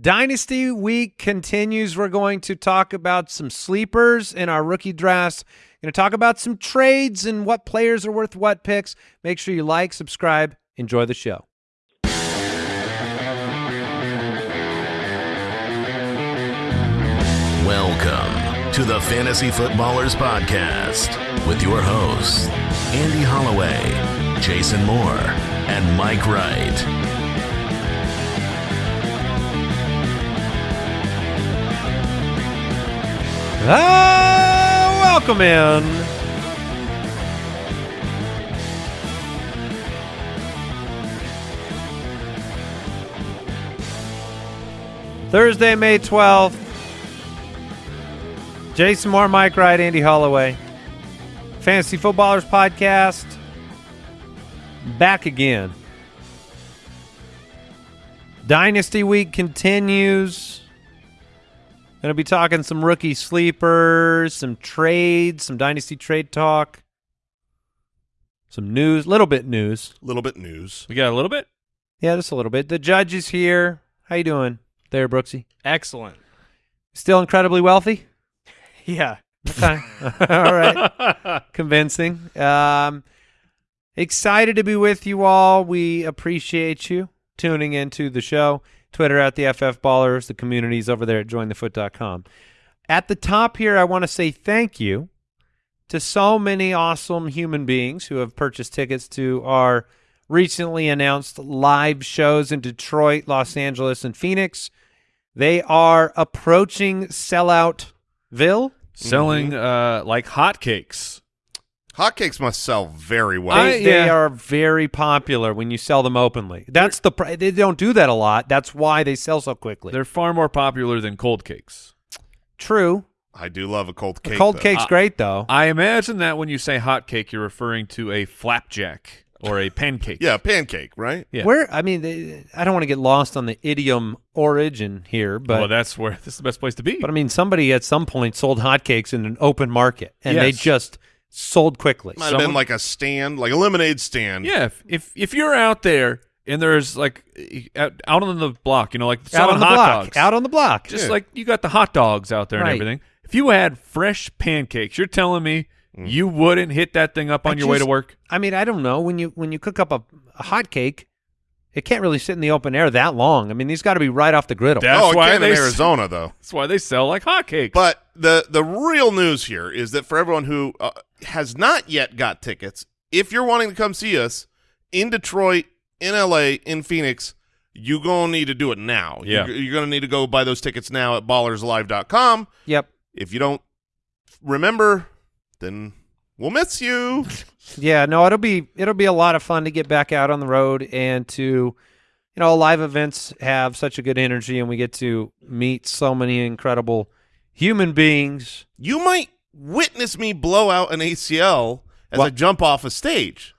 Dynasty week continues. We're going to talk about some sleepers in our rookie drafts. Going to talk about some trades and what players are worth what picks. Make sure you like, subscribe, enjoy the show. Welcome to the Fantasy Footballers Podcast with your hosts, Andy Holloway, Jason Moore, and Mike Wright. Ah, welcome in. Thursday, May 12th. Jason Moore, Mike Wright, Andy Holloway. Fantasy Footballers Podcast. Back again. Dynasty Week continues. Going to be talking some rookie sleepers, some trades, some dynasty trade talk, some news, little bit news. little bit news. We got a little bit. Yeah, just a little bit. The judge is here. How you doing there, Brooksy? Excellent. Still incredibly wealthy? Yeah. Okay. all right. Convincing. Um, excited to be with you all. We appreciate you tuning into the show. Twitter at the FF Ballers, the communities over there at jointhefoot.com. At the top here, I want to say thank you to so many awesome human beings who have purchased tickets to our recently announced live shows in Detroit, Los Angeles, and Phoenix. They are approaching selloutville. Selling uh like hotcakes. Hotcakes must sell very well. I- They, they yeah. are very popular when you sell them openly. That's the they don't do that a lot. That's why they sell so quickly. They're far more popular than cold cakes. True. I do love a cold The cake. cold though. cake's Uh, great though. I imagine that when you say hot cake, you're referring to a flapjack or a pancake. Yeah, pancake, right? Yeah. Where I mean, they, I don't want to get lost on the idiom origin here, but well, that's where this is the best place to be. but I mean, somebody at some point sold hotcakes in an open market, and they just sold quickly. Might have been like a stand, like a lemonade stand. yeah, if, if if you're out there and there's like out, out on the block, you know, like Out on the hot block, dogs, out on the block. just Yeah. like you got the hot dogs out there Right. and everything. If you had fresh pancakes, you're telling me you wouldn't hit that thing up on I your way to work? I mean, I don't know when you when you cook up a, a hot cake, it can't really sit in the open air that long. I mean, these got to be right off the griddle. That's oh, why they in Arizona though. That's why they sell like hotcakes. But the the real news here is that for everyone who uh, has not yet got tickets, if you're wanting to come see us in Detroit, in LA, in Phoenix, you're gonna need to do it now. Yeah. you're, you're gonna need to go buy those tickets now at ballerslive.com. Yep. If you don't remember, then we'll miss you. Yeah, no, it'll be it'll be a lot of fun to get back out on the road and to you know, live events have such a good energy and we get to meet so many incredible human beings. you might witness me blow out an ACL as I jump off a stage.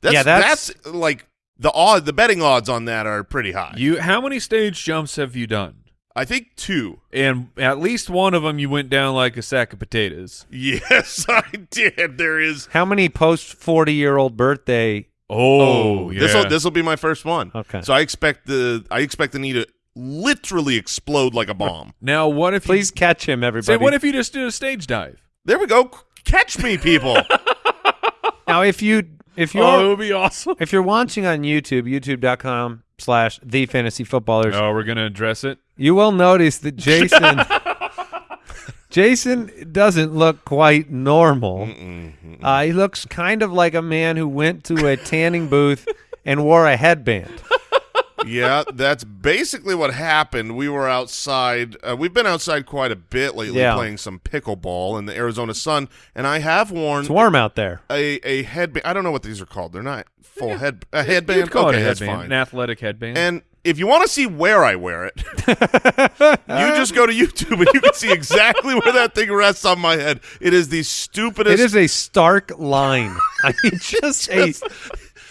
That's, Yeah, that's- that's like the odd. The betting odds on that are pretty high. you, how many stage jumps have you done? I think two. And at least one of them, you went down like a sack of potatoes. Yes, I did. There is. How many post 40-year-old birthday Oh, yeah. this will this will be my first one. Okay. So I expect the I expect the knee to literally explode like a bomb. now, what if Please you catch him everybody. say? What if you just did a stage dive? There we go. Catch me, people. now if you if you're Oh, it would be awesome. if you're watching on YouTube, youtube.com slash the fantasy footballers, Oh, we're gonna address it. you will notice that Jason Jason doesn't look quite normal. Uh, he looks kind of like a man who went to a tanning booth and wore a headband. Yeah, that's basically what happened. We were outside. Uh, we've been outside quite a bit lately, Yeah. playing some pickleball in the Arizona sun, and I have worn It's warm out there. a a headband. I don't know what these are called. They're not full head a headband. You'd call okay, it a headband, an athletic headband. And if you want to see where I wear it, you just go to YouTube and you can see exactly where that thing rests on my head. It is the stupidest. It is a stark line. I mean, just a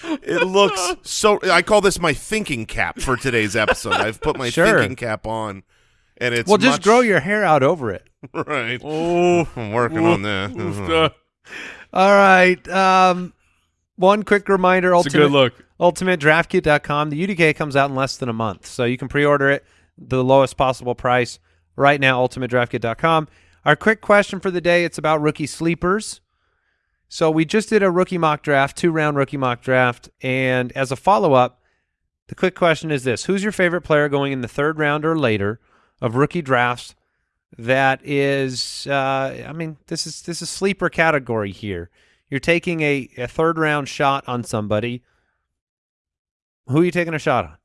It looks so. I call this my thinking cap for today's episode. I've put my Sure. thinking cap on, and it's well. Just much- grow your hair out over it. right. oh, I'm working on that. Uh, All right. Um, one quick reminder: it's a good ultimate look. ultimatedraftkit.com. The UDK comes out in less than a month, so you can pre-order it the lowest possible price right now, ultimatedraftkit.com. Our quick question for the day, it's about rookie sleepers. So we just did a rookie mock draft, two-round rookie mock draft, and as a follow-up, the quick question is this: Who's your favorite player going in the third round or later of rookie drafts? That is, uh, I mean, this is this is sleeper category here. You're taking a, a third round shot on somebody. Who are you taking a shot on?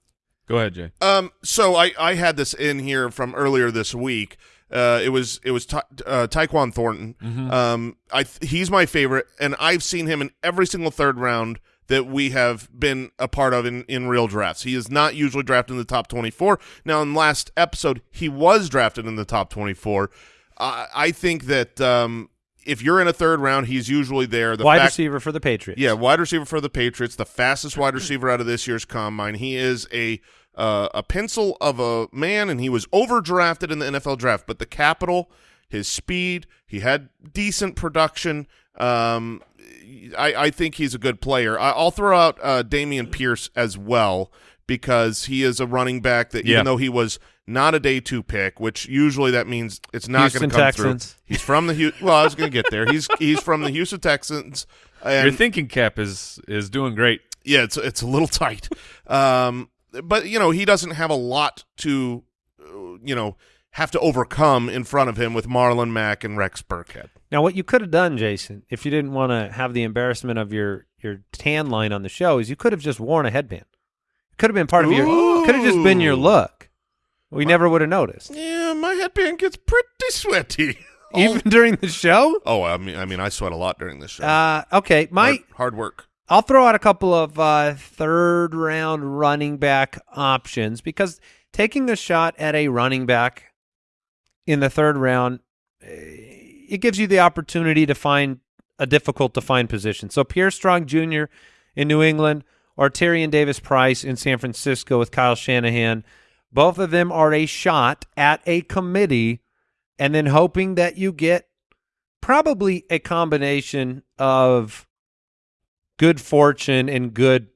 Go ahead, Jay. Um, so I, I had this in here from earlier this week. Uh, it was it was Ta- uh, Tyquan Thornton. Um, I th- he's my favorite, and I've seen him in every single third round that we have been a part of in, in real drafts. He is not usually drafted in the top 24. Now, in last episode, he was drafted in the top 24. Uh, I think that um, if you're in a third round, he's usually there. The Wide receiver for the Patriots. yeah, wide receiver for the Patriots, the fastest wide receiver out of this year's combine. He is a uh, a pencil of a man, and he was overdrafted in the NFL draft. But the capital, his speed, he had decent production. Um, I, I think he's a good player. I, I'll throw out uh, Dameon Pierce as well because he is a running back that Yeah. even though he was not a day two pick, which usually that means it's not going to come Texans. through. He's from the Hu- well, I was going to get there. He's he's from the Houston Texans. And Your thinking cap is is doing great. yeah, it's it's a little tight. Um, but you know he doesn't have a lot to, uh, you know, have to overcome in front of him with Marlon Mack and Rex Burkhead. Now, what you could have done, Jason, if you didn't want to have the embarrassment of your your tan line on the show, is you could have just worn a headband. It could have been part of your. Could have just been your look. We never would have noticed, Yeah, my headband gets pretty sweaty. even during the show. oh, I mean, I mean, I sweat a lot during this show. Uh, okay, my hard, hard work. I'll throw out a couple of uh, third round running back options because taking a shot at a running back in the third round, eh, it gives you the opportunity to find a difficult to find position. So Pierre Strong Jr. in New England or Tyrion Davis Price in San Francisco with Kyle Shanahan, both of them are a shot at a committee and then hoping that you get probably a combination of good fortune and good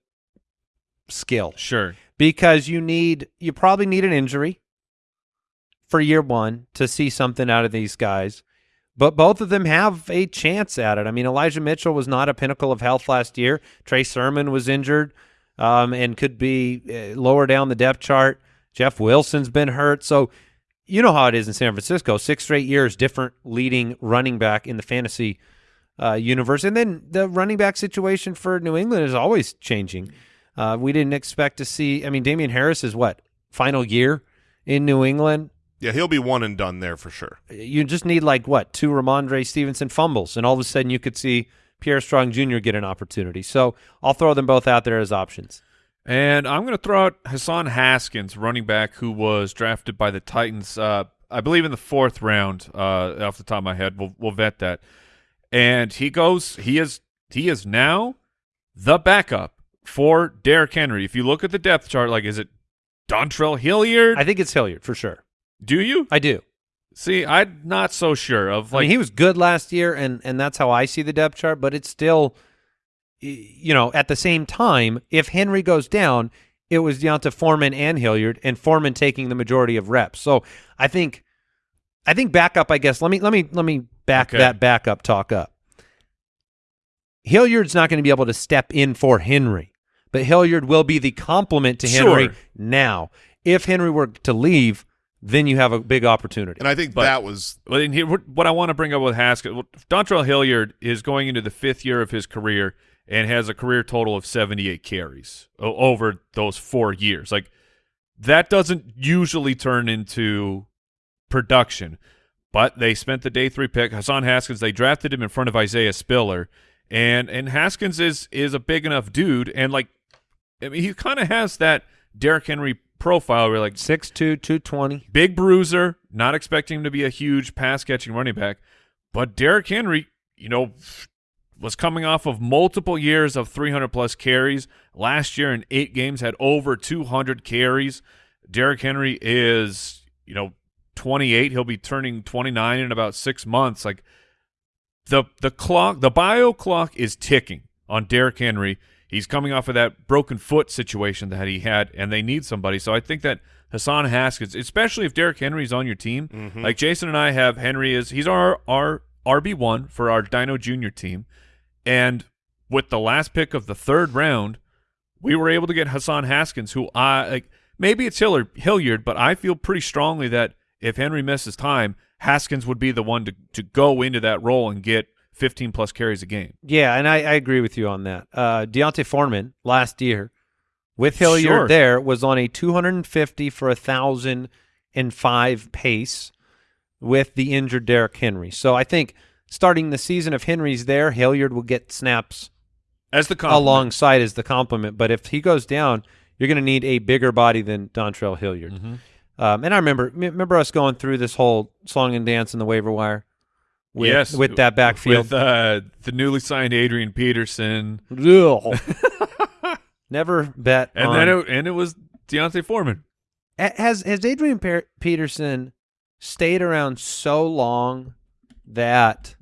skill Sure. because you need you probably need an injury for year one to see something out of these guys. But both of them have a chance at it. I mean, Elijah Mitchell was not a pinnacle of health last year. Trey Sermon was injured um, and could be uh, lower down the depth chart. Jeff Wilson's been hurt. So you know how it is in San Francisco. Six straight years, different leading running back in the fantasy uh, universe. And then the running back situation for New England is always changing. Uh, we didn't expect to see. I mean, Damien Harris is what final year in New England. Yeah, he'll be one and done there for sure. You just need like what two Rhamondre Stevenson fumbles, and all of a sudden you could see Pierre Strong Jr. get an opportunity. So I'll throw them both out there as options. And I'm going to throw out Hassan Haskins, running back who was drafted by the Titans, uh, I believe in the fourth round. Uh, off the top of my head, we'll we'll vet that. And he goes. He is he is now the backup for Derrick Henry. If you look at the depth chart, like is it Dontrell Hilliard? I think it's Hilliard for sure. Do you I do. see? I'm not so sure of I like mean, he was good last year, and and that's how I see the depth chart. But it's still, you know, at the same time, if Henry goes down, it was down to Foreman and Hilliard, and Foreman taking the majority of reps. So I think, I think backup. I guess let me let me let me back Okay. that backup talk up. Hilliard's not going to be able to step in for Henry, but Hilliard will be the complement to Henry Sure. now. If Henry were to leave, then you have a big opportunity. And I think But- that was Well, and here, what what I want to bring up with Haskins, well, Dontrell Hilliard is going into the fifth year of his career and has a career total of 78 carries over those four years. Like that doesn't usually turn into production, but they spent the day three pick Hassan Haskins. They drafted him in front of Isaiah Spiller, and and Haskins is is a big enough dude, and like I mean, he kind of has that Derrick Henry profile where like 6'2", 220. big bruiser, not expecting him to be a huge pass catching running back. But Derrick Henry, you know, was coming off of multiple years of 300 plus carries. Last year in eight games had over 200 carries. Derrick Henry is, you know, 28. He'll be turning 29 in about six months. Like the the clock, the bio clock is ticking on Derrick Henry. he's coming off of that broken foot situation that he had, and they need somebody. So I think that Hassan Haskins, especially if Derrick Henry's on your team, Mm-hmm. like Jason and I have, Henry is he's our our RB one for our Dino Junior team, and with the last pick of the third round, we were able to get Hassan Haskins, who I like. Maybe it's Hillard, Hilliard, but I feel pretty strongly that if Henry misses time, Haskins would be the one to to go into that role and get 15 plus carries a game. Yeah, and I, I agree with you on that. Uh, D'Onta Foreman last year with Hilliard Sure. there was on a 250 for a thousand and five pace with the injured Derrick Henry. So I think starting the season if Henry's there, Hilliard will get snaps As the compliment. alongside as the complement. But if he goes down, you're going to need a bigger body than Dontrell Hilliard. Mhm. Um, and I remember remember us going through this whole song and dance in the waiver wire. With, yes, with that backfield. with uh, the newly signed Adrian Peterson. Never bet. and on- then it, and it was D'Onta Foreman. Ha- has has Adrian Per- Peterson stayed around so long that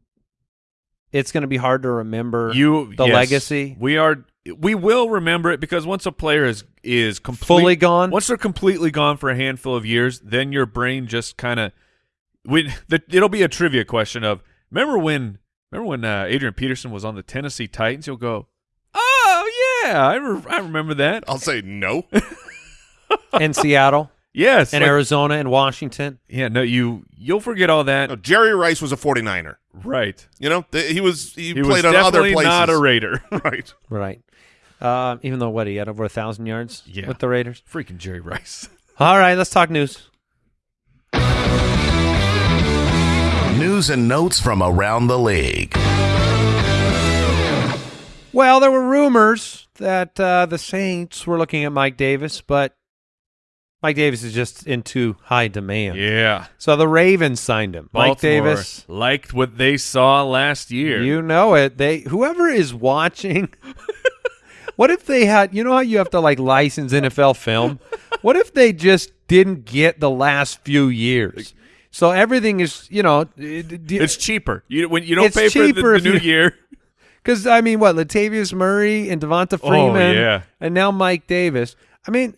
it's going to be hard to remember You the yes, legacy We are we will remember it because once a player is is complete, fully gone. Once they're completely gone for a handful of years, then your brain just kind of we the, it'll be a trivia question of remember when remember when uh, Adrian Peterson was on the Tennessee Titans? You'll go, oh yeah, I re- I remember that. I'll say no. in Seattle Yes, In like- Arizona and Washington. yeah, no, you you'll forget all that. No, Jerry Rice was a 49er. Right, You know, Th- he was he, he played was on other definitely places. not a Raider. right. Right. Uh, even though what he had over a thousand yards Yeah. with the Raiders. Freaking Jerry Rice. All right, let's talk news. News and notes from around the league. Well, there were rumors that uh, the Saints were looking at Mike Davis, but Mike Davis is just in too high demand. Yeah, So the Ravens signed him. Mike Davis. liked what they saw last year. You know it. They whoever is watching. what if they had? You know how you have to like license NFL film. What if they just didn't get the last few years? So everything is, you know, It's cheaper. You when you don't pay for the, the new you- year. because I mean, what Latavius Murray and Devonta Oh, Freeman, yeah. and now Mike Davis. I mean,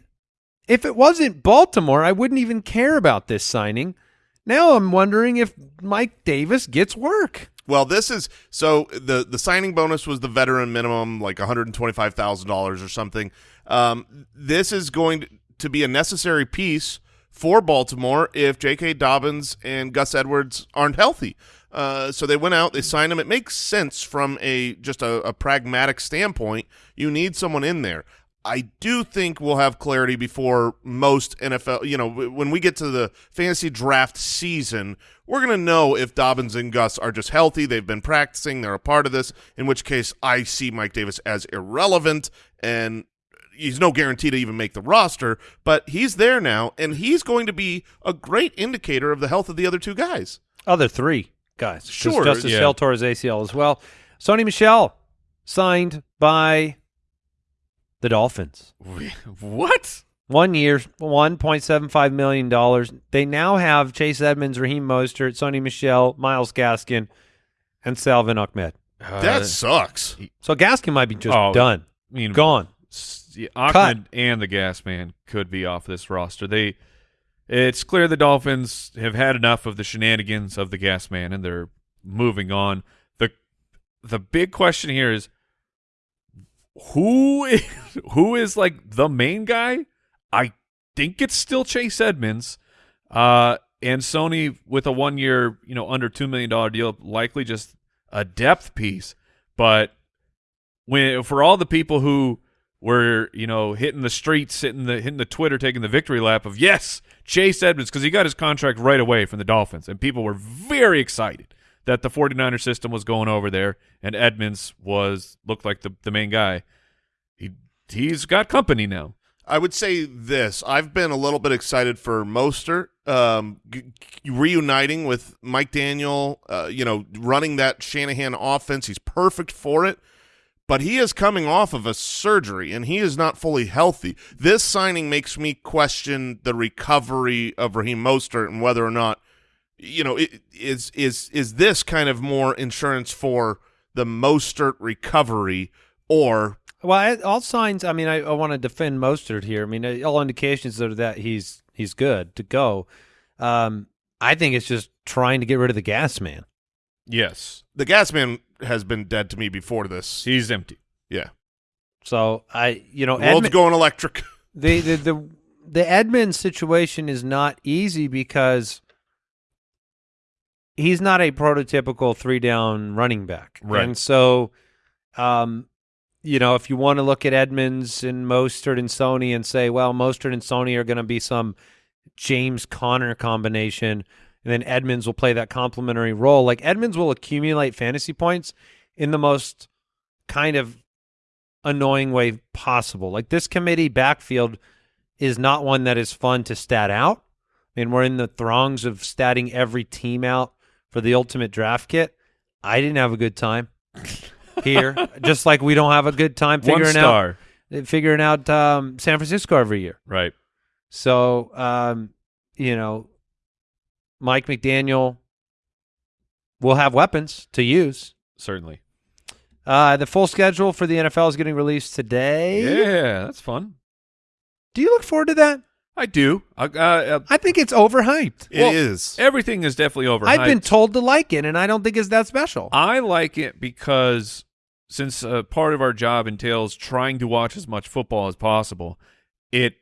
if it wasn't Baltimore, I wouldn't even care about this signing. Now I'm wondering if Mike Davis gets work. Well, this is so the the signing bonus was the veteran minimum, like one hundred and twenty five thousand dollars or something. Um, this is going to be a necessary piece for Baltimore if J.K. Dobbins and Gus Edwards aren't healthy. Uh, so they went out, they signed him. It makes sense from a just a, a pragmatic standpoint. You need someone in there. I do think we'll have clarity before most NFL. You know, when we get to the fantasy draft season, we're going to know if Dobbins and Gus are just healthy. They've been practicing. They're a part of this. In which case, I see Mike Davis as irrelevant, and he's no guarantee to even make the roster. But he's there now, and he's going to be a great indicator of the health of the other two guys. Other three guys. Sure, Justice yeah. Hill tore his ACL as well. Sony Michel signed by the Dolphins. What? One year, one point seven five million dollars. They now have Chase Edmonds, Raheem Mostert, Sony Michel, Myles Gaskin, and Salvon Ahmed. Uh, that sucks. So Gaskin might be just Oh, done, I mean, gone. s- yeah, Ahmed and the Gas Man could be off this roster. They, it's clear the Dolphins have had enough of the shenanigans of the Gas Man, and they're moving on. the The big question here is who is, who is like the main guy? I think it's still Chase Edmonds, uh, and Sony with a one year, you know, under two million dollar deal, likely just a depth piece, but when for all the people who were you know hitting the streets, hitting the hitting the Twitter, taking the victory lap of yes, Chase Edmonds because he got his contract right away from the Dolphins, and people were very excited that the 49er system was going over there, and Edmonds was looked like the the main guy. He he's got company now. I would say this. I've been a little bit excited for Mostert um, reuniting with Mike McDaniel, uh, you know, running that Shanahan offense. He's perfect for it. But he is coming off of a surgery, and he is not fully healthy. This signing makes me question the recovery of Raheem Mostert and whether or not, you know, it, is is is this kind of more insurance for the Mostert recovery, or Well, all signs. I mean, I, I want to defend Mostert here. I mean, uh, all indications are that he's he's good to go. Um, I think it's just trying to get rid of the gas man. Yes, The gas man has been dead to me before this. he's empty. Yeah. So I, you know, The world's Edmund- going electric. the the the the Edmonds situation is not easy because he's not a prototypical three down running back, Right. And so, um, you know, if you want to look at Edmonds and Mostert and Sony and say, well, Mostert and Sony are going to be some James Conner combination, and then Edmonds will play that complementary role. Like Edmonds will accumulate fantasy points in the most kind of annoying way possible. Like this committee backfield is not one that is fun to stat out. I mean, we're in the throngs of statting every team out for the ultimate draft kit. I didn't have a good time here, just like we don't have a good time figuring star. out figuring out um, San Francisco every year. Right. So, um, you know, Mike McDaniel will have weapons to use. Certainly. Uh, the full schedule for the NFL is getting released today. Yeah, that's fun. Do you look forward to that? I do. Uh, uh, I think it's overhyped. It is. Well, everything is definitely overhyped. I've been told to like it, and I don't think it's that special. I like it because since uh, part of our job entails trying to watch as much football as possible, it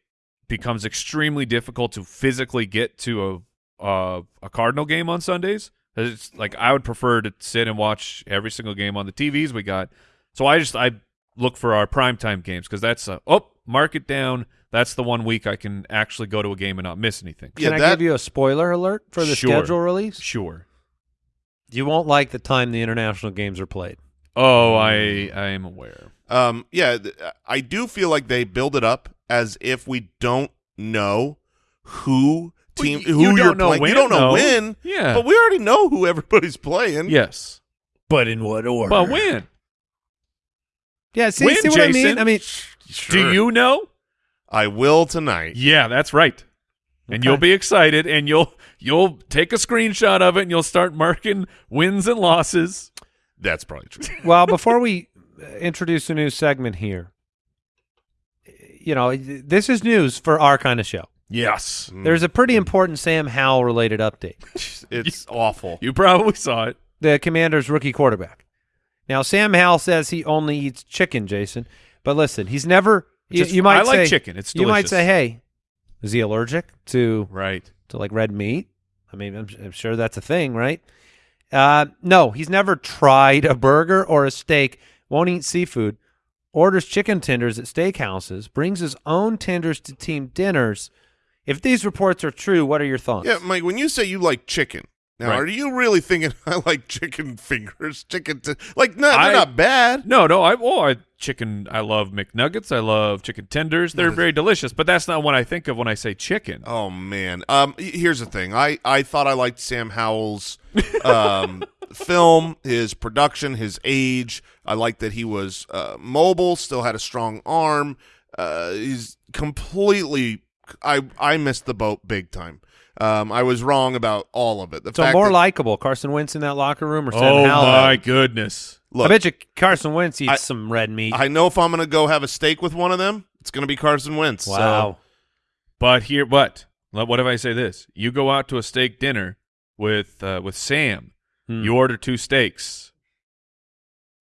becomes extremely difficult to physically get to a uh, a Cardinal game on Sundays. It's like I would prefer to sit and watch every single game on the TVs we got. So I just I look for our primetime games because that's a, oh mark it down. That's the one week I can actually go to a game and not miss anything. Yeah, Can I that- give you a spoiler alert for the Sure. schedule release? Sure. You won't like the time the international games are played. Oh, I I am aware. Um, yeah, th- I do feel like they build it up as if we don't know who Well, team who you are playing. when, you don't know though. when, Yeah. but we already know who everybody's playing. yes. But in what order? But when? Yeah, see, When, see what I mean? I mean, Do you know? I will tonight. Yeah, that's right. And you'll be excited and you'll you'll take a screenshot of it and you'll start marking wins and losses. That's probably true. well, before we uh, introduce a new segment here, you know, this is news for our kind of show. Yes. There's a pretty important Sam Howell related update. It's awful. You probably saw it. the Commanders' rookie quarterback. Now, Sam Howell says he only eats chicken, Jason. But listen, he's never. You, Just- you might I like say, chicken. It's You might say, "Hey, is he allergic to Right. to like red meat?" I mean, I'm, I'm sure that's a thing, right? Uh, no, he's never tried a burger or a steak. Won't eat seafood. Orders chicken tenders at steakhouses. Brings his own tenders to team dinners. If these reports are true, what are your thoughts? Yeah, Mike. When you say you like chicken, now Right. are you really thinking I like chicken fingers? Chicken, t- like no, they're I- not bad. No, no, I oh I chicken I love McNuggets. I love chicken tenders. They're very delicious, but that's not what I think of when I say chicken. Oh man. Um here's the thing. I I thought I liked Sam Howell's um film, his production, his age. I liked that he was uh mobile, still had a strong arm. Uh he's completely I I missed the boat big time. Um I was wrong about all of it. The so fact more likable, Carson Wentz in that locker room or Sam oh Howell? my goodness. look, I bet you Carson Wentz eats I- some red meat. I know if I'm going to go have a steak with one of them, it's going to be Carson Wentz. So- wow. But here, but what if I say this? You go out to a steak dinner with uh, with Sam. Hmm. You order two steaks.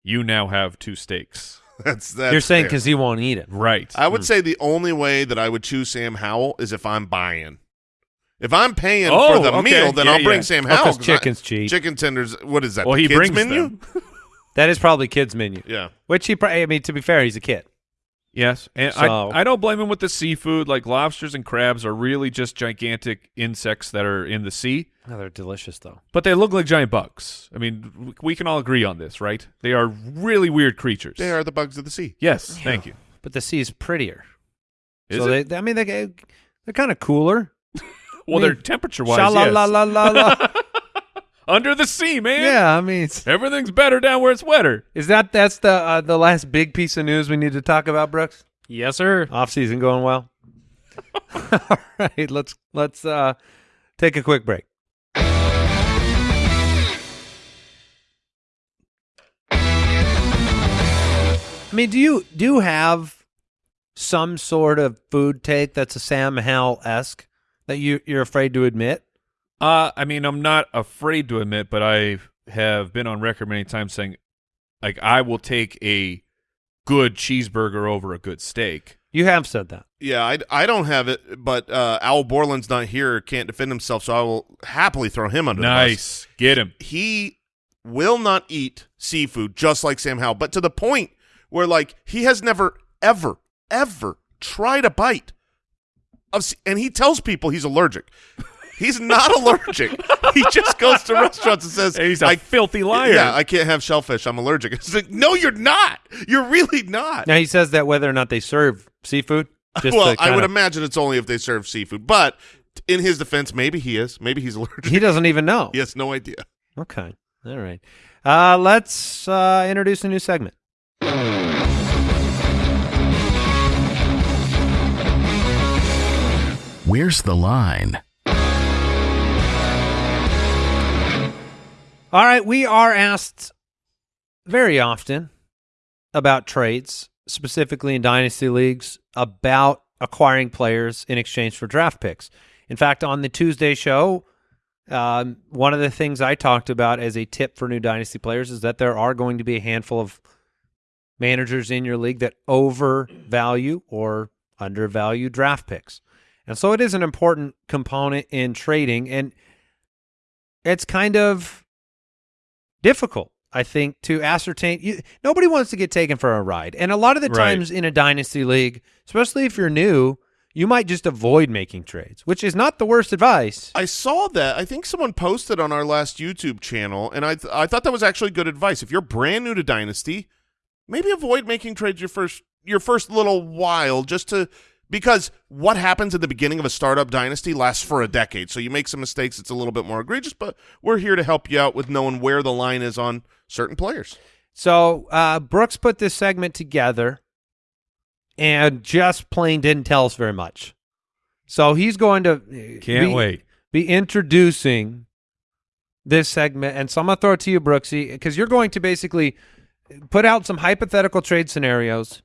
You now have two steaks. that's that's You're saying because he won't eat it. Right. I would say the only way that I would choose Sam Howell is if I'm buying. If I'm paying Oh, for the okay. meal, then Yeah, I'll bring yeah. Sam Oh, Howell. 'cause 'cause I- chicken's cheap. Chicken tenders. What is that? well, the he kids brings menu. That is probably kids menu. Yeah. Which he, probably, I mean, to be fair, he's a kid. Yes, and So- I I don't blame him with the seafood. Like lobsters and crabs are really just gigantic insects that are in the sea, Oh, they're delicious though. but they look like giant bugs. I mean, we can all agree on this, right? They are really weird creatures. They are the bugs of the sea. Yes, thank you. But the sea is prettier. Is so it? They, I mean, they they're kind of cooler. well, I they're temperature wise. Sha la yes. la la la la. Under the sea, man. yeah, I mean, Everything's better down where it's wetter. is that that's the uh, the last big piece of news we need to talk about, Brooks? Yes, sir. Off season going well. All right, let's let's uh, take a quick break. I mean, do you do you have some sort of food take that's a Sam Howell esque that you you're afraid to admit? Uh, I mean, I'm not afraid to admit, but I have been on record many times saying, like, I will take a good cheeseburger over a good steak. You have said that. Yeah, I, I don't have it, but uh, Al Borland's not here, can't defend himself, so I will happily throw him under the bus. Nice, get him. He will not eat seafood, just like Sam Howell, but to the point where, like, he has never, ever, ever tried a bite of, and he tells people he's allergic. He's not allergic. he just goes to restaurants and says, He's a I, filthy liar. Yeah, I can't have shellfish. I'm allergic. It's like, no, you're not. You're really not. Now he says that whether or not they serve seafood. Just well, I would kinda- imagine it's only if they serve seafood. But in his defense, maybe he is. Maybe he's allergic. he doesn't even know. he has no idea. Okay. All right. Uh, let's uh, introduce a new segment. Where's the line? All right, we are asked very often about trades, specifically in dynasty leagues, about acquiring players in exchange for draft picks. In fact, on the Tuesday show, um, one of the things I talked about as a tip for new dynasty players is that there are going to be a handful of managers in your league that overvalue or undervalue draft picks. And so it is an important component in trading and it's kind of difficult, I think, to ascertain. You, nobody wants to get taken for a ride. And a lot of the Right. times in a dynasty league, especially if you're new, you might just avoid making trades, which is not the worst advice. I saw that. I think someone posted on our last YouTube channel, and I th- I thought that was actually good advice. If you're brand new to Dynasty, maybe avoid making trades your first your first little while, just to because what happens at the beginning of a startup dynasty lasts for a decade. So you make some mistakes, it's a little bit more egregious, but we're here to help you out with knowing where the line is on certain players. So uh, Brooks put this segment together and just plain didn't tell us very much. So he's going to uh, Can't be- wait. be introducing this segment. And so I'm going to throw it to you, Brooksy, because you're going to basically put out some hypothetical trade scenarios.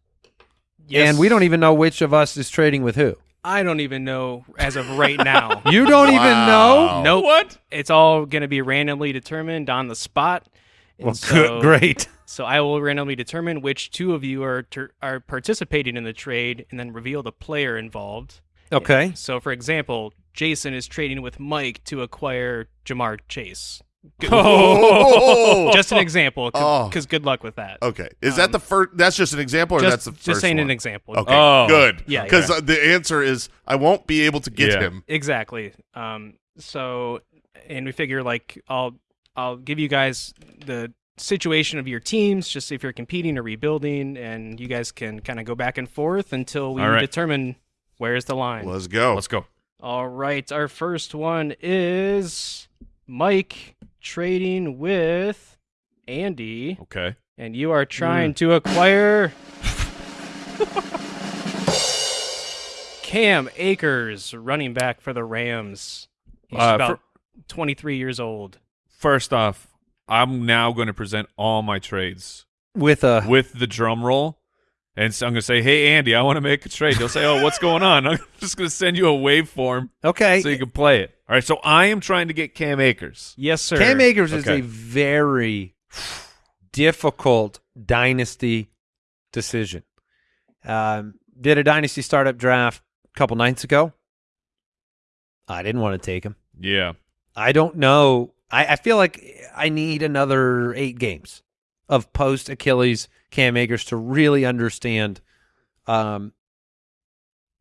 Yes. And we don't even know which of us is trading with who. I don't even know as of right now. You don't even know? Wow. nope. What? It's all going to be randomly determined on the spot. And Well, so, good, great. So I will randomly determine which two of you are ter- are participating in the trade, and then reveal the player involved. Okay. So, for example, Jason is trading with Mike to acquire Ja'Marr Chase. Good- Oh, Just an example, Oh. because good luck with that. okay. Is that the first? That's just an example, or Just, that's the just first saying one? an example. Okay, Oh. good. Yeah, because yeah. the answer is I won't be able to get Yeah. him. Exactly. Um, so, and we figure like I'll I'll give you guys the situation of your teams, just if you're competing or rebuilding, and you guys can kind of go back and forth until we All right. determine where's the line. Let's go. Let's go. All right, our first one is Mike trading with Andy, Okay. and you are trying to acquire Cam Akers, running back for the Rams. He's Uh, about 23 years old. First off, I'm now going to present all my trades With a with the drum roll. And so I'm going to say, hey, Andy, I want to make a trade. He'll say, oh, what's going on? I'm just going to send you a waveform okay. so you can play it. All right, so I am trying to get Cam Akers. Yes, sir. Cam Akers is a very difficult dynasty decision. Um, did a dynasty startup draft a couple nights ago. I didn't want to take him. Yeah. I don't know. I, I feel like I need another eight games of post Achilles Cam Akers to really understand um,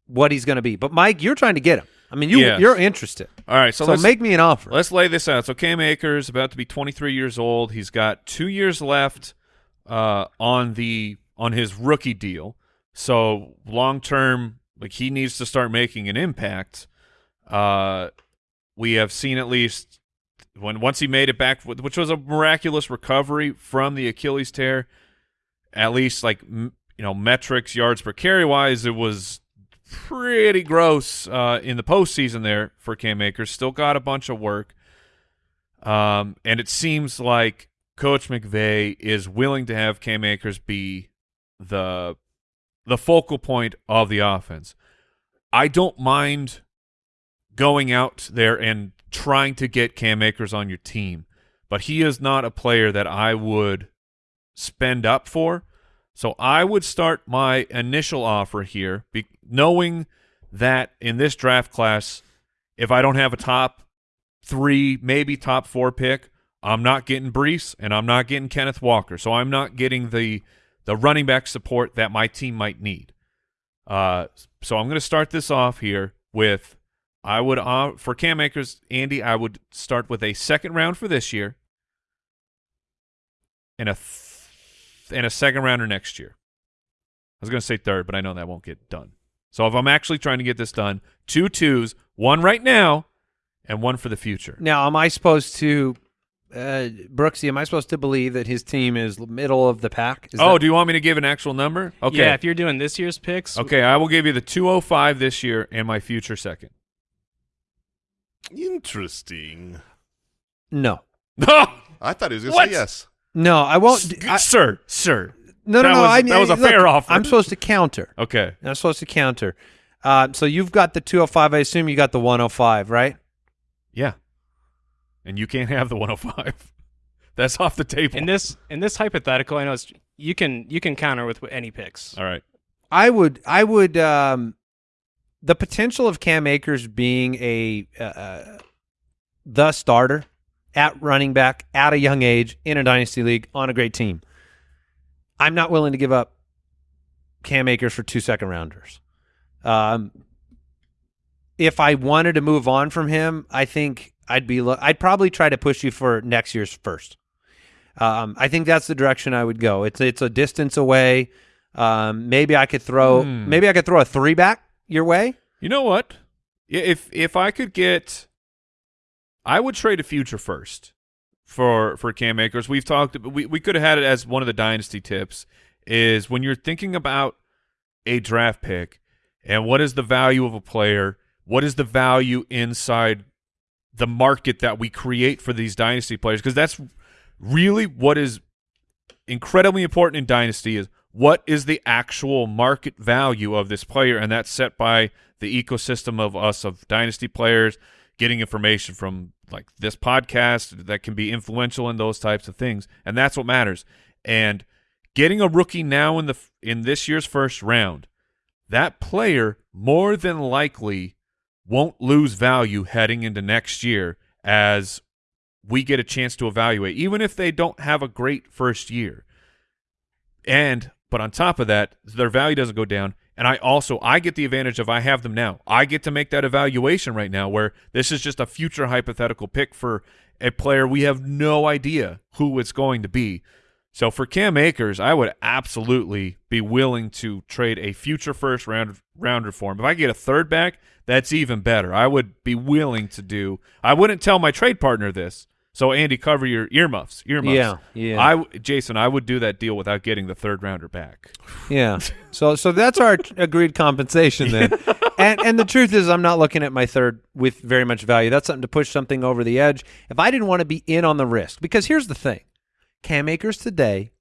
what he's going to be. But Mike, you're trying to get him. I mean, you Yes. you're interested. All right, so, So, let's, make me an offer. let's lay this out. So Cam Akers about to be 23 years old. He's got two years left uh, on the on his rookie deal. So long term, like he needs to start making an impact. Uh, we have seen at least when once he made it back, which was a miraculous recovery from the Achilles tear. At least like you know metrics, yards per carry wise, it was pretty gross uh, in the postseason there for Cam Akers. Still got a bunch of work. Um, and it seems like Coach McVay is willing to have Cam Akers be the the focal point of the offense. I don't mind going out there and trying to get Cam Akers on your team, but he is not a player that I would spend up for. So I would start my initial offer here, knowing that in this draft class, if I don't have a top three, maybe top four pick, I'm not getting Breece and I'm not getting Kenneth Walker. So I'm not getting the the running back support that my team might need. Uh, so I'm going to start this off here with I would uh, for Cam Akers, Andy, I would start with a second round for this year and a th- and a second rounder next year. I was going to say third, but I know that won't get done. So if I'm actually trying to get this done, two twos, one right now, and one for the future. Now, am I supposed to, uh, Brooksy? Am I supposed to believe that his team is middle of the pack? Is oh, that- do you want me to give an actual number? Okay. Yeah, if you're doing this year's picks, okay, I will give you the 205 this year and my future second. Interesting. no, I thought he was going to What? say yes. no, I won't. I, sir, sir. no, no, that no. was- I, that was a look, fair offer. I'm supposed to counter. Okay. I'm supposed to counter. Uh, so you've got the 205. I assume you got the 105, right? Yeah. And you can't have the 105. That's off the table. in this in this hypothetical, I know it's, you can you can counter with any picks. All right. I would, I would, um, the potential of Cam Akers being a uh, uh, the starter at running back at a young age in a dynasty league on a great team. I'm not willing to give up Cam Akers for two second rounders. Um, if I wanted to move on from him, I think I'd be. lo- I'd probably try to push you for next year's first. Um, I think that's the direction I would go. It's it's a distance away. Um, maybe I could throw. Hmm. Maybe I could throw a three back your way. You know what? If if I could get, I would trade a future first for for Cam Akers. We've talked. We we could have had it as one of the dynasty tips. Is when you're thinking about a draft pick and what is the value of a player, what is the value inside the market that we create for these dynasty players? Because that's really what is incredibly important in dynasty is what is the actual market value of this player? And that's set by the ecosystem of us of dynasty players getting information from like this podcast that can be influential in those types of things. And that's what matters. And getting a rookie now in the in this year's first round that player more than likely won't lose value heading into next year as we get a chance to evaluate, even if they don't have a great first year. And but on top of that, their value doesn't go down. And I also I get the advantage of I have them now. I get to make that evaluation right now where this is just a future hypothetical pick for a player we have no idea who it's going to be. So for Cam Akers, I would absolutely be willing to trade a future first round rounder for him. If I get a third back, that's even better. I would be willing to do. I wouldn't tell my trade partner this. So Andy, cover your earmuffs. Earmuffs. Yeah, yeah. I Jason, I would do that deal without getting the third rounder back. Yeah. So so that's our agreed compensation then. and and the truth is I'm not looking at my third with very much value. That's something to push something over the edge. If I didn't want to be in on the risk, because here's the thing. Cam Akers today,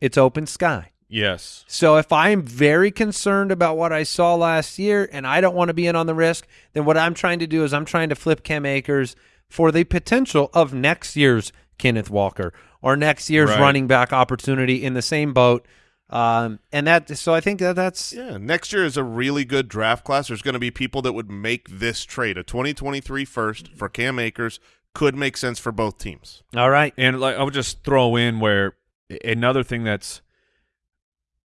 it's open sky. Yes. So if I'm very concerned about what I saw last year and I don't want to be in on the risk, then what I'm trying to do is I'm trying to flip Cam Akers for the potential of next year's Kenneth Walker or next year's Right. running back opportunity in the same boat. Um, and that, so I think that that's Yeah, next year is a really good draft class. There's going to be people that would make this trade. A 2023 first for Cam Akers could make sense for both teams. all right. And like I would just throw in where another thing that's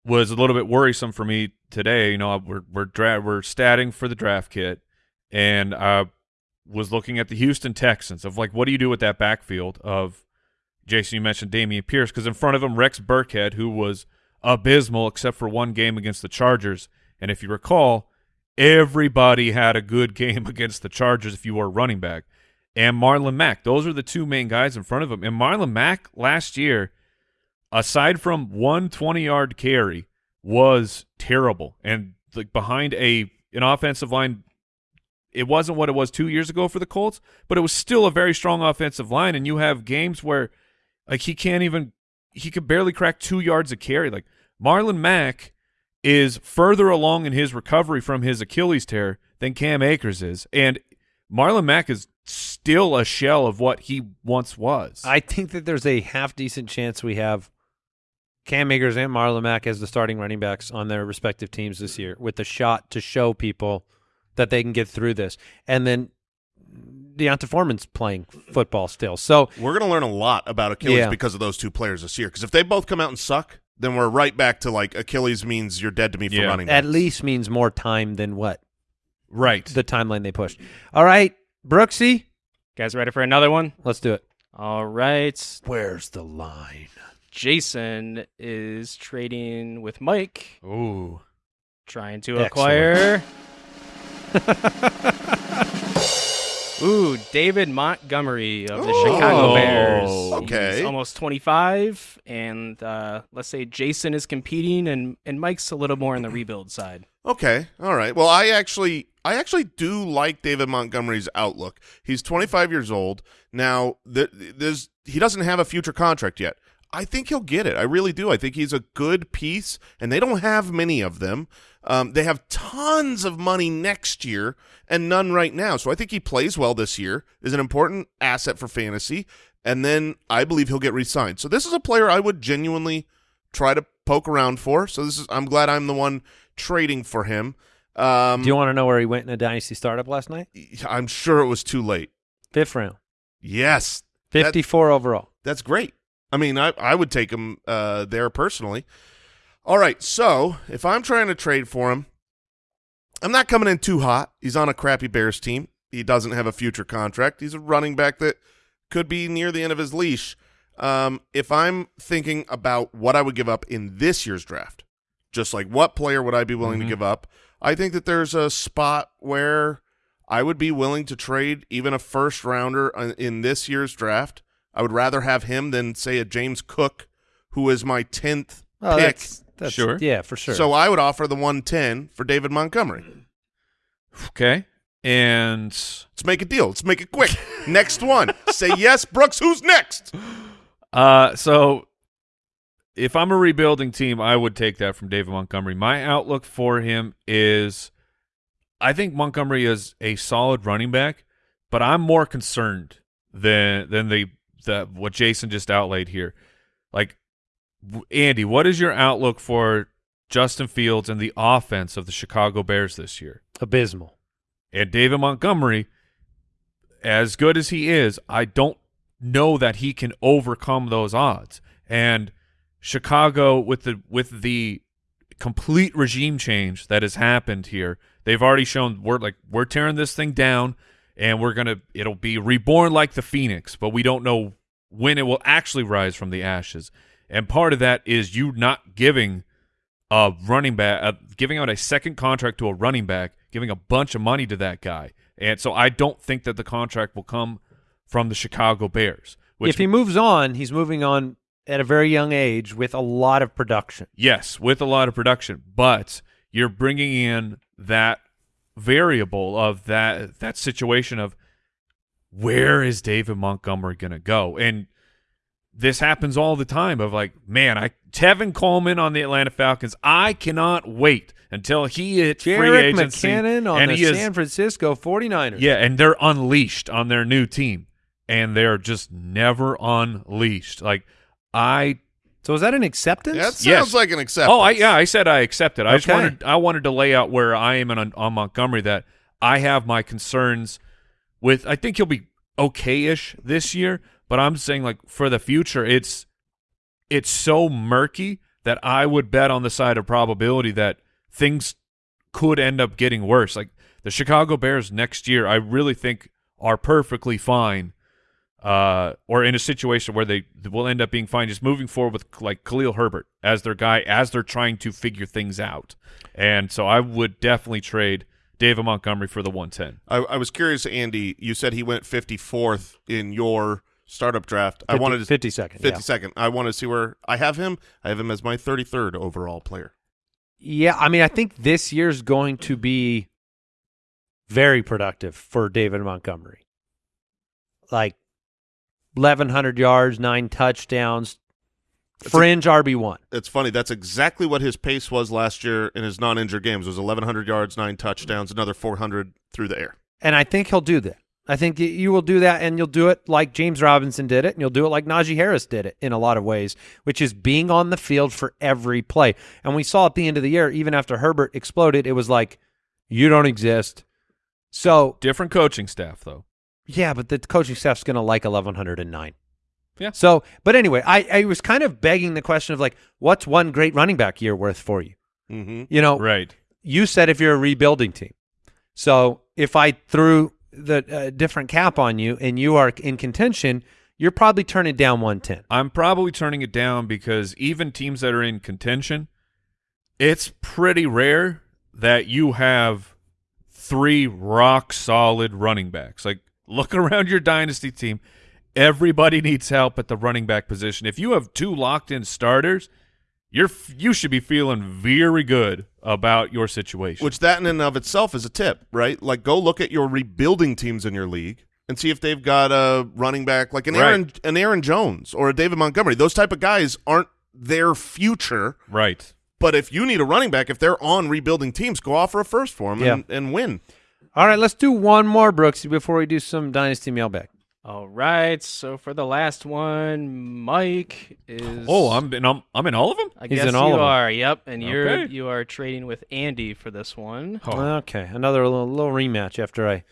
was a little bit worrisome for me today. You know, we're we're dra- we're statting for the draft kit, and I was looking at the Houston Texans of like, what do you do with that backfield of Jason? You mentioned Dameon Pierce because in front of him Rex Burkhead, who was abysmal except for one game against the Chargers, and if you recall, everybody had a good game against the Chargers if you were a running back. And Marlon Mack. Those are the two main guys in front of him. And Marlon Mack last year, aside from one 20 yard carry, was terrible. And like behind a an offensive line, it wasn't what it was two years ago for the Colts, but it was still a very strong offensive line. And you have games where like he can't even he could barely crack two yards of carry. Like Marlon Mack is further along in his recovery from his Achilles tear than Cam Akers is, and Marlon Mack is still a shell of what he once was. I think that there's a half decent chance we have Cam Akers and Marlon Mack as the starting running backs on their respective teams this year with a shot to show people that they can get through this. And then D'Onta Foreman's playing football still. So We're going to learn a lot about Achilles Yeah. because of those two players this year. Because if they both come out and suck, then we're right back to like Achilles means you're dead to me for Yeah. running. at backs. least means more time than what right. the timeline they pushed. All right, Brooksy, Guys, ready for another one? let's do it. All right. Where's the line? Jason is trading with Mike, Ooh. trying to Excellent. acquire. Ooh, David Montgomery of the Oh. Chicago Bears. Okay. He's almost 25, and uh, let's say Jason is competing, and, and Mike's a little more on the rebuild side. Okay, all right. Well, I actually, I actually do like David Montgomery's outlook. He's 25 years old now. Th- there's he doesn't have a future contract yet. I think he'll get it. I really do. I think he's a good piece, and they don't have many of them. Um, they have tons of money next year and none right now. So I think he plays well this year. Is an important asset for fantasy, and then I believe he'll get re-signed. So this is a player I would genuinely try to poke around for. So this is I'm glad I'm the one trading for him. Um, Do you want to know where he went in a dynasty startup last night? I'm sure it was too late. Fifth round, Yes, That- 54 overall. that's great. I mean, I I would take him uh, there personally. All right, so if I'm trying to trade for him, I'm not coming in too hot. He's on a crappy Bears team. He doesn't have a future contract. He's a running back that could be near the end of his leash. Um, if I'm thinking about what I would give up in this year's draft, just like what player would I be willing to Mhm. give up, I think that there's a spot where I would be willing to trade even a first rounder in- in this year's draft. I would rather have him than say a James Cook, who is my tenth Oh, pick. that's, that's Sure. Yeah, for sure. So I would offer the 110 for David Montgomery. Okay. And Let's make a deal. Let's make it quick. next one. Say yes, Brooks. Who's next? uh so if I'm a rebuilding team, I would take that from David Montgomery. My outlook for him is I think Montgomery is a solid running back, but I'm more concerned than than the the what Jason just outlaid here. Like Andy, what is your outlook for Justin Fields and the offense of the Chicago Bears this year? abysmal. And David Montgomery, as good as he is, I don't know that he can overcome those odds. And Chicago, with the with the complete regime change that has happened here, they've already shown we're like we're tearing this thing down, and we're gonna it'll be reborn like the phoenix, but we don't know when it will actually rise from the ashes. And part of that is you not giving a running back, uh, giving out a second contract to a running back, giving a bunch of money to that guy. And so I don't think that the contract will come from the Chicago Bears. Which, if he moves on, he's moving on at a very young age with a lot of production. yes, with a lot of production, but you're bringing in that variable of that that situation of where is David Montgomery going to go? And this happens all the time of like, man, I Tevin Coleman on the Atlanta Falcons. I cannot wait until he hits free Jerick agency McKinnon on and the he is San Francisco 49ers. Yeah, and they're unleashed on their new team, and they're just never unleashed. Like I, So is that an acceptance? That sounds Yes. like an acceptance. oh, I yeah, I said I accepted. I just wanted I wanted to lay out where I am on, on Montgomery that I have my concerns with. I think he'll be okay-ish this year, but I'm saying like for the future, it's it's so murky that I would bet on the side of probability that things could end up getting worse. Like the Chicago Bears next year, I really think are perfectly fine, uh, or in a situation where they will end up being fine, just moving forward with like Khalil Herbert as their guy as they're trying to figure things out. And so I would definitely trade David Montgomery for the 110. I, I was curious, Andy. You said he went 54th in your startup draft. I wanted to 50 second. 50 yeah. second. I want to see where I have him. I have him as my 33rd overall player. Yeah, I mean, I think this year's going to be very productive for David Montgomery. Like 1,100 yards, nine touchdowns, fringe RB one. It's funny. That's exactly what his pace was last year in his non-injured games. It was 1,100 yards, nine touchdowns, another 400 through the air. And I think he'll do that. I think you will do that, and you'll do it like James Robinson did it, and you'll do it like Najee Harris did it in a lot of ways, which is being on the field for every play. And we saw at the end of the year, even after Herbert exploded, it was like, you don't exist. So Different coaching staff, though. Yeah, but the coaching staff's going to like 1109. Yeah. So, but anyway, I, I was kind of begging the question of like, what's one great running back year worth for you? Mm-hmm. You know, Right. you said if you're a rebuilding team. So if I threw the uh, different cap on you and you are in contention, you're probably turning down 110. I'm probably turning it down because even teams that are in contention, it's pretty rare that you have three rock solid running backs. Like look around your dynasty team, everybody needs help at the running back position. If you have two locked in starters, you're you should be feeling very good about your situation. Which that in and of itself is a tip, right? Like go look at your rebuilding teams in your league and see if they've got a running back like an Right. Aaron an Aaron Jones or a David Montgomery. Those type of guys aren't their future. right. But if you need a running back, if they're on rebuilding teams, go offer a first for them and, and win. All right, let's do one more, Brooksy, before we do some Dynasty mailbag. All right. So for the last one, Mike is. Oh, I'm in I'm, I'm in all of them? I He's guess in all you of 'em. are. Yep, and you're Okay. you are trading with Andy for this one. Oh. Okay, another little, little rematch after I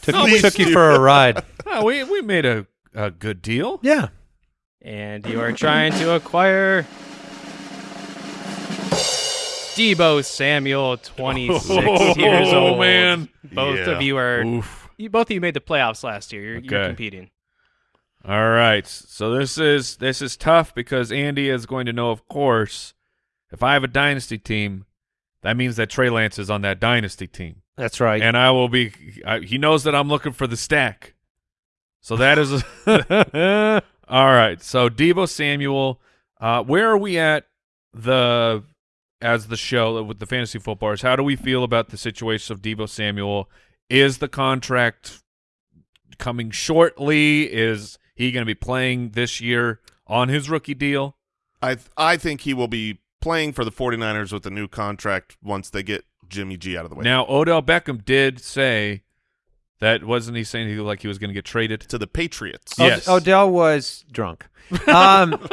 took, Please took you do. for a ride. Oh, we we made a, a good deal. Yeah. And you are trying to acquire Deebo Samuel, 26 years Oh, old. man. Both Yeah. of you are. Oof. You, both of you made the playoffs last year. You're, you're competing. All right. So this is this is tough because Andy is going to know, of course, if I have a dynasty team, that means that Trey Lance is on that dynasty team, That's right. and I will be. I, he knows that I'm looking for the stack. So that is all right. So Deebo Samuel, uh, where are we at the as the show with the fantasy footballers? How do we feel about the situation of Deebo Samuel? Is the contract coming shortly? Is he going to be playing this year on his rookie deal? I I think he will be playing for the 49ers with the new contract once they get Jimmy G out of the way. Now Odell Beckham did say that wasn't he saying he like he was going to get traded? to the Patriots. Od- Yes. Odell was drunk. Um,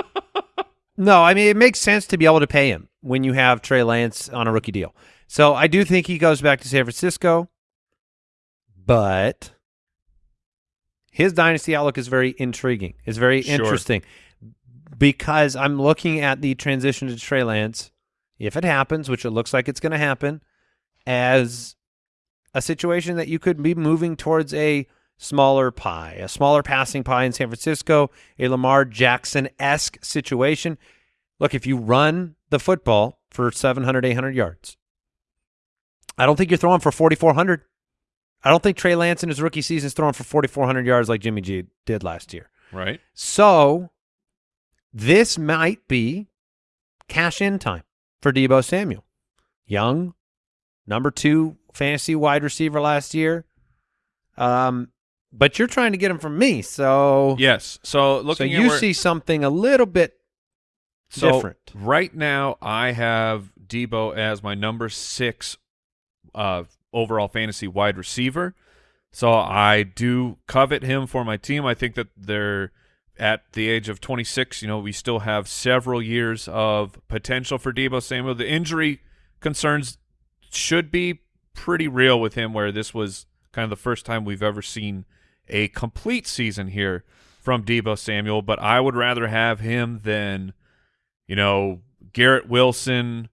no, I mean it makes sense to be able to pay him when you have Trey Lance on a rookie deal. So I do think he goes back to San Francisco, but his dynasty outlook is very intriguing. It's very Sure. interesting because I'm looking at the transition to Trey Lance, if it happens, which it looks like it's going to happen, as a situation that you could be moving towards a smaller pie, a smaller passing pie in San Francisco, a Lamar Jackson esque situation. Look, if you run the football for 700, 800 yards, I don't think you're throwing for 4,400. I don't think Trey Lance in his rookie season is throwing for 4,400 yards like Jimmy G did last year. Right. So this might be cash in time for Deebo Samuel. Young, number two fantasy wide receiver last year. Um, but you're trying to get him from me, so Yes. So so looking at you where- see something a little bit so different. right now, I have Deebo as my number six uh, overall fantasy wide receiver. So I do covet him for my team. I think that they're at the age of 26. You know, we still have several years of potential for Deebo Samuel. The injury concerns should be pretty real with him, where this was kind of the first time we've ever seen a complete season here from Deebo Samuel. But I would rather have him than, you know, Garrett Wilson.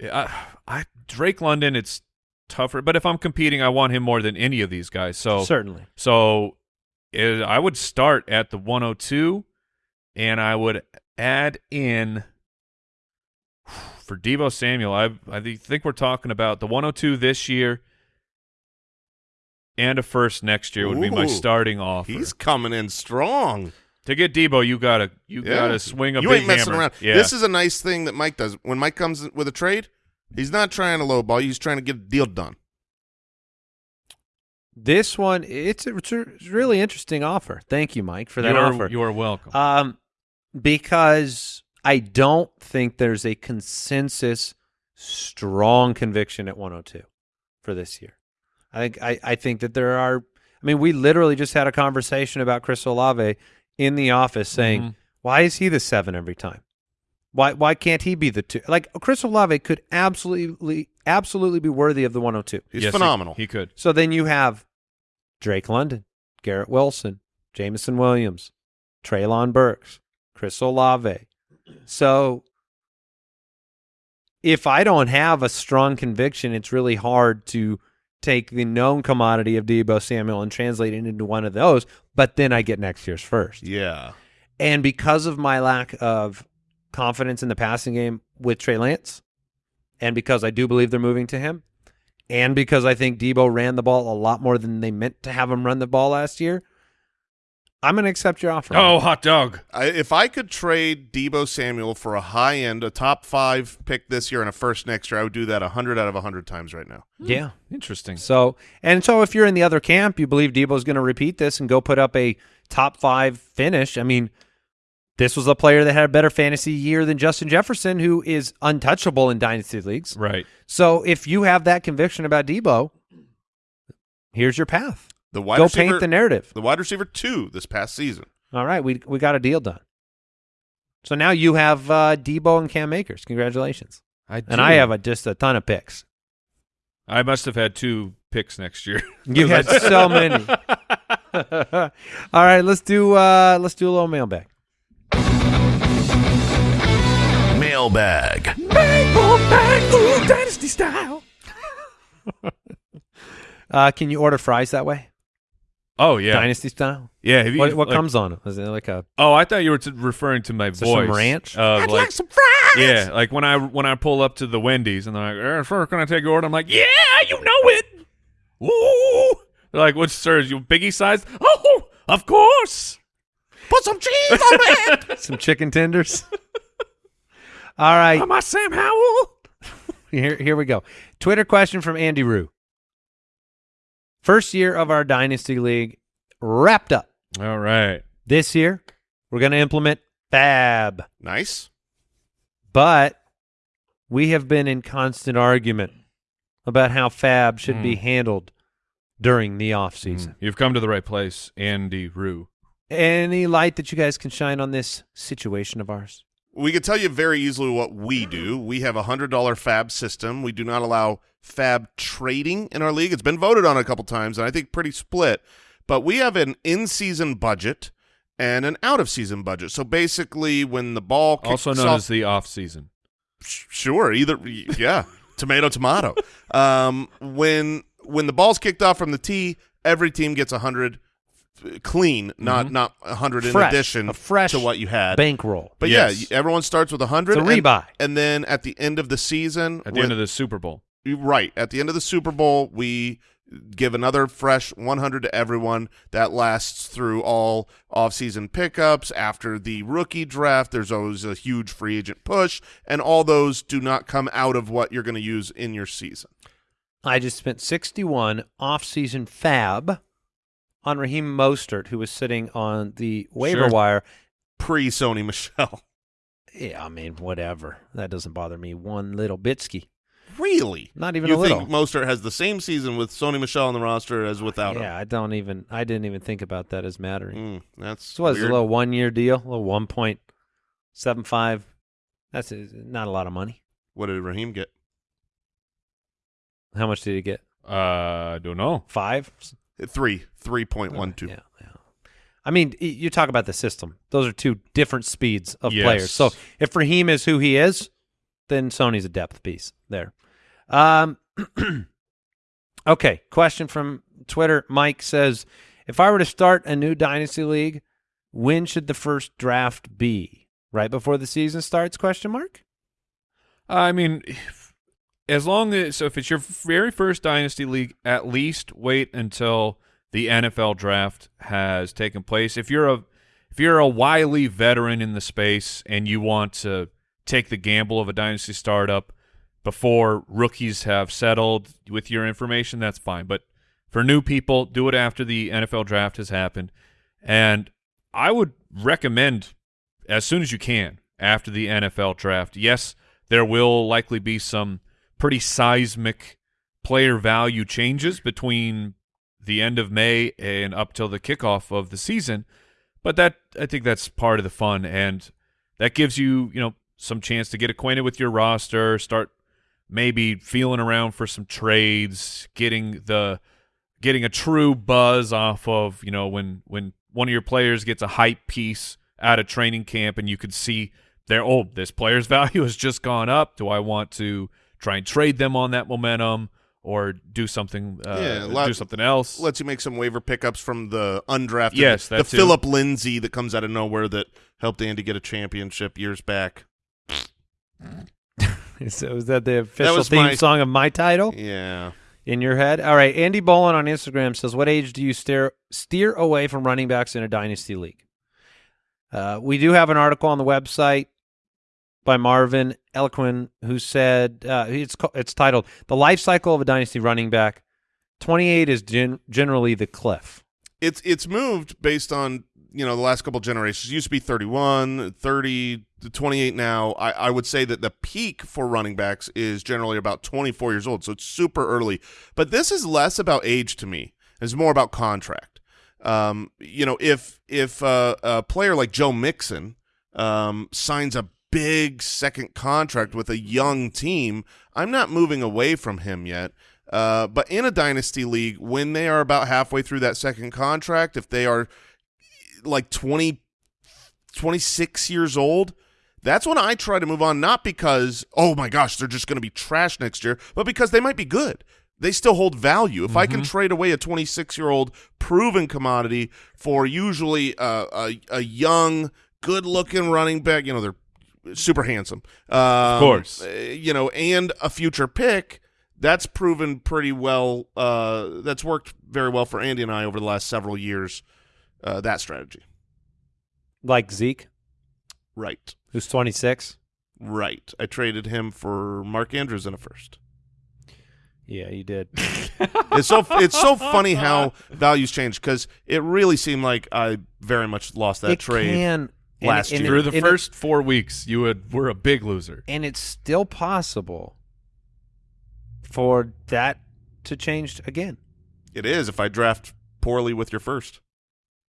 I, I Drake London. It's tougher, but if I'm competing, I want him more than any of these guys. So Certainly. so it, I would start at the 102, and I would add in for Deebo Samuel. I I think we're talking about the 102 this year and a first next year would be my starting offer. He's coming in strong. to get Deebo, you gotta you Yeah. gotta swing a you big ain't messing hammer. around. Yeah. This is a nice thing that Mike does. When Mike comes with a trade, he's not trying to lowball. He's trying to get a deal done. This one, it's a, it's a really interesting offer. Thank you, Mike, for that you are, offer. You are welcome. Um, because I don't think there's a consensus strong conviction at 102 for this year. I think I, I think that there are I mean, we literally just had a conversation about Chris Olave in the office saying, Mhm. why is he the seven every time? Why why can't he be the two? Like Chris Olave could absolutely absolutely be worthy of the 102. He's Yes, he- phenomenal. He, could. So then you have Drake London, Garrett Wilson, Jameson Williams, Treylon Burks, Chris Olave. So if I don't have a strong conviction, it's really hard to take the known commodity of Deebo Samuel and translate it into one of those. But then I get next year's first. yeah. And because of my lack of confidence in the passing game with Trey Lance, and because I do believe they're moving to him, and because I think Deebo ran the ball a lot more than they meant to have him run the ball last year, I'm going to accept your offer. Oh, hot dog. I, if I could trade Deebo Samuel for a high end, a top five pick this year and a first next year, I would do that 100 out of 100 times right now. Hmm. yeah. Interesting. So, and so if you're in the other camp, you believe Deebo's going to repeat this and go put up a top five finish. I mean, this was a player that had a better fantasy year than Justin Jefferson, who is untouchable in dynasty leagues. Right. So if you have that conviction about Deebo, here's your path. The wide Go receiver, paint the narrative. the wide receiver two this past season. All right, we we got a deal done. So now you have uh, Deebo and Cam Akers. Congratulations. I And I have a, just a ton of picks. I must have had two picks next year. You had so many. All right, let's do uh, let's do a little mailbag. Mailbag. Dynasty style. uh, can you order fries that way? Oh yeah, Dynasty style. yeah. You, What, what like- comes on it? Is it like a Oh, I thought you were referring to my there some ranch? Of, I'd like, like some fries. Yeah, like when I when I pull up to the Wendy's and they're like, "Eh, "Sir, can I take your order?" I'm like, "Yeah, you know it." Ooh. They're like, "What, sir? Is you biggie size?" Oh, of course. Put some cheese on it. some chicken tenders. All right, Am I Sam Howell? here here we go. Twitter question from Andy Rue. First year of our dynasty league wrapped up. All right. This year, we're going to implement Fab, nice. but we have been in constant argument about how Fab should be Hmm. handled during the off season. You've come to the right place, Andy Rue. Any light that you guys can shine on this situation of ours? We can tell you very easily what we do. We have a hundred dollar fab system. We do not allow fab trading in our league. It's been voted on a couple times, and I think pretty split. But we have an in season budget and an out of season budget. So basically, when the ball kicks Also known off- as the off season. Sure, either yeah, tomato tomato. Um, when when the ball's kicked off from the tee, every team gets a hundred clean, not mm-hmm. not a hundred in Fresh, addition a fresh to what you had. Bankroll. But Yes. yeah, everyone starts with a hundred. It's a and- rebuy. and then at the end of the season, At the when- end of the Super Bowl. right at the end of the Super Bowl, we give another fresh 100 to everyone that lasts through all off-season pickups after the rookie draft there's always a huge free agent push and all those do not come out of what you're going to use in your season I just spent 61 off-season fab on Raheem Mostert, who was sitting on the waiver Sure. wire. pre Sony Michel Yeah, I mean, whatever. That doesn't bother me one little bitski. really Not even you a little. think Mostert has the same season with Sony Michel on the roster as without yeah, I don't even. I didn't even think about that as mattering. mm, that's So what is it, weird. a little one-year deal, a little 1.75. That's uh, not a lot of money. what did Raheem get How much did he get? Uh, I don't know. Five. Three 3.12 Yeah, yeah. I mean, you talk about the system. Those are two different speeds of Yes. players. So if Raheem is who he is, then Sony's a depth piece there. Um, okay, question from Twitter. Mike says, if I were to start a new dynasty league, when should the first draft be? Right before the season starts? Question mark. I mean, as long as so if it's your very first dynasty league, at least wait until the NFL draft has taken place. If you're a if you're a wily veteran in the space and you want to take the gamble of a dynasty startup before rookies have settled with your information, that's fine. But for new people, do it after the NFL draft has happened. And I would recommend as soon as you can after the NFL draft. Yes, there will likely be some pretty seismic player value changes between the end of May and up till the kickoff of the season, but that I think that's part of the fun and that gives you, you know, some chance to get acquainted with your roster, start maybe feeling around for some trades, getting the getting a true buzz off of, you know, when when one of your players gets a hype piece out of training camp and you could see their oh, this player's value has just gone up. Do I want to try and trade them on that momentum or do something uh, Yeah, lot- do something else? lets you make some waiver pickups from the undrafted. Yes, the too. Phillip Lindsay that comes out of nowhere that helped Andy get a championship years back. So is that the official was theme my- song of my title Yeah, in your head? All right. Andy Bolin on Instagram says, "What age do you steer steer away from running backs in a dynasty league?" Uh, we do have an article on the website by Marvin Elequin who said uh, it's it's titled "The Life Cycle of a Dynasty Running Back." Twenty eight is gen- generally the cliff. it's it's moved based on you know the last couple generations. It used to be 31, 30, to 28 now. I, I would say that the peak for running backs is generally about 24 years old, so it's super early. But this is less about age to me. It's more about contract. Um, you know, if if uh, a player like Joe Mixon um, signs a big second contract with a young team, I'm not moving away from him yet. Uh, but in a dynasty league, when they are about halfway through that second contract, if they are like 20, 26 years old, that's when I try to move on. Not because, oh my gosh, they're just going to be trash next year, but because they might be good. They still hold value. If I can trade away a 26 year old proven commodity for usually a, a young, good looking running back, you know, they're super handsome. Um, of course. You know, and a future pick, that's proven pretty well. Uh, that's worked very well for Andy and I over the last several years. Uh, that strategy, Like Zeke, right, who's twenty six. right. I traded him for Mark Andrews in a first. Yeah, you did. It's so it's so funny how values change because it really seemed like I very much lost that it trade. can and- last and year. it- Through the and it- first four weeks, you would were a big loser. and it's still possible for that to change again. It is if I draft poorly with your first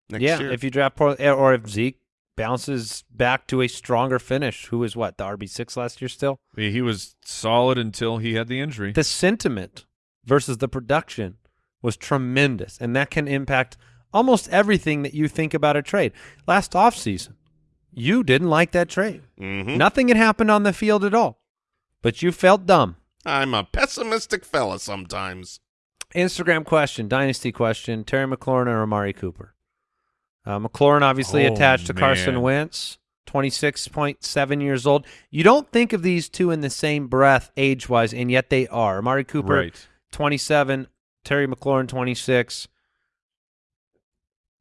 next yeah, year. if you draft poor, eh, or if Zeke bounces back to a stronger finish, who was what the RB six last year still. He he was solid until he had the injury. The sentiment versus the production was tremendous, and that can impact almost everything that you think about a trade. Last offseason, you didn't like that trade. Mhm. Nothing had happened on the field at all, but you felt dumb. I'm a pessimistic fella sometimes. Instagram question, dynasty question: Terry McLaurin or Amari Cooper? Uh, McLaurin obviously Oh, attached to Carson. Wentz, twenty six point seven years old. You don't think of these two in the same breath age wise, and yet they are. Amari Cooper, Right. twenty seven. Terry McLaurin, twenty six.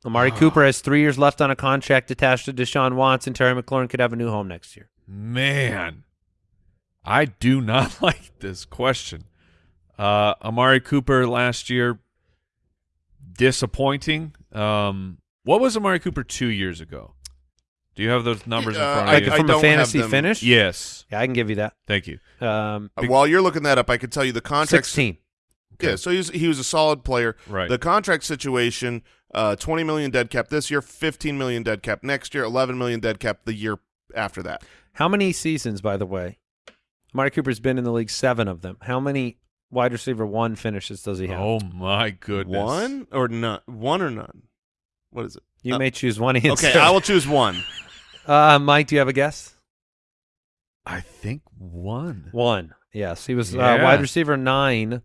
Amari. Cooper has three years left on a contract attached to Deshaun Watson. Terry McLaurin could have a new home next year. Man, I do not like this question. Uh, Amari Cooper last year, disappointing. Um, what was Amari Cooper two years ago? Do you have those numbers in Uh, front I- of you? I From a fantasy finish, yes. yeah, I can give you that. Thank you. Um, Uh, While you're looking that up, I can tell you the contract. Sixteen. Yeah, so he was, he was a solid player. Right. The contract situation: uh, 20 million dead cap this year, 15 million dead cap next year, 11 million dead cap the year after that. How many seasons, by the way? Amari Cooper's been in the league seven of them. How many wide receiver one finishes does he have? Oh my goodness. One or none? One or none? What is it? you uh, may choose one answer. Okay, I will choose one. Uh, Mike, do you have a guess? I think one. One. Yes, he was uh, wide receiver nine,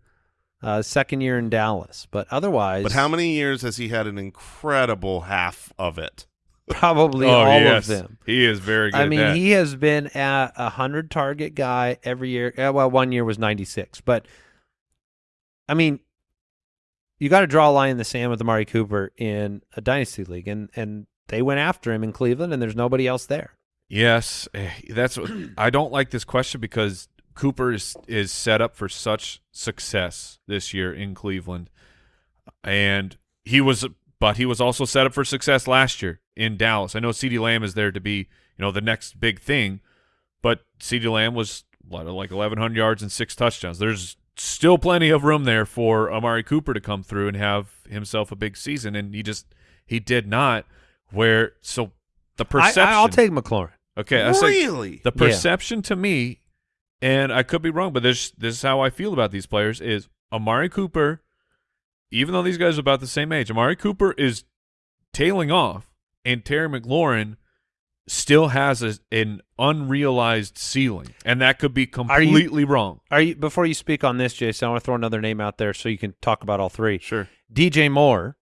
uh, second year in Dallas. But otherwise, But how many years has he had an incredible half of it? Probably oh all yes, of them. he is very good. I mean, he has been at a hundred target guy every year. Uh, well, one year was ninety six, but I mean, you got to draw a line in the sand with Amari Cooper in a dynasty league, and and they went after him in Cleveland, and there's nobody else there. Yes, eh, that's what I don't like this question because Cooper is is set up for such success this year in Cleveland, and he was, but he was also set up for success last year in Dallas. I know CeeDee Lamb is there to be, you know, the next big thing, but CeeDee Lamb was what, like 1,100 yards and six touchdowns. There's still plenty of room there for Amari Cooper to come through and have himself a big season, and he just he did not. Where so the perception? I, will take McLaurin. Okay, I say really? the Yeah. perception to me, and I could be wrong, but this this is how I feel about these players: is Amari Cooper, even though these guys are about the same age, Amari Cooper is tailing off, and Terry McLaurin still has a, an unrealized ceiling, and that could be you- completely wrong. Are you before you speak on this, Jason? I want to throw another name out there so you can talk about all three. Sure. DJ Moore